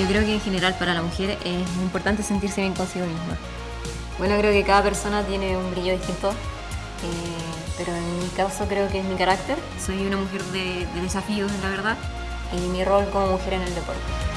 Yo creo que en general para la mujer es muy importante sentirse bien consigo misma. Bueno, creo que cada persona tiene un brillo distinto, eh, pero en mi caso creo que es mi carácter. Soy una mujer de, de desafíos, la verdad, y mi rol como mujer en el deporte.